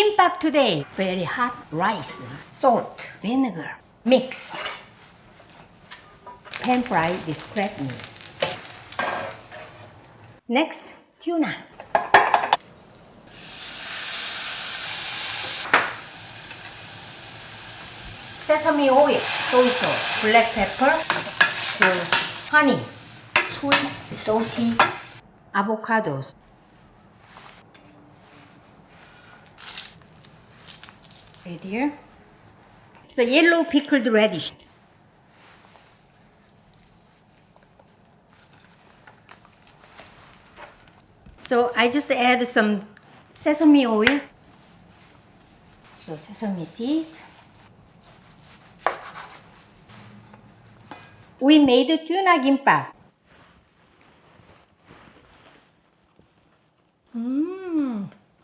Kimbap today. Very hot rice, salt, vinegar, mix. Pan fry this crab meat. Next, tuna. Sesame oil, soy sauce, black pepper, honey, sweet, salty, avocados. right here. It's a yellow pickled radish. So I just add some sesame oil, so sesame seeds. We made tuna gimbap. Hmm.